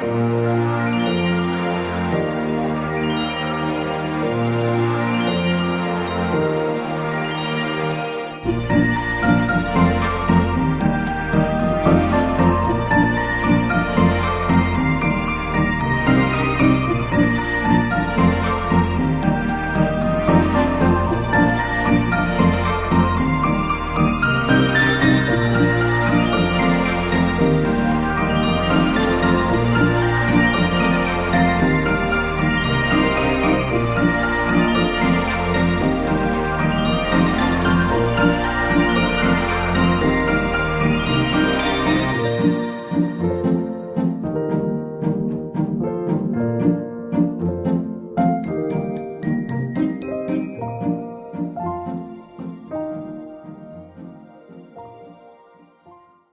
Música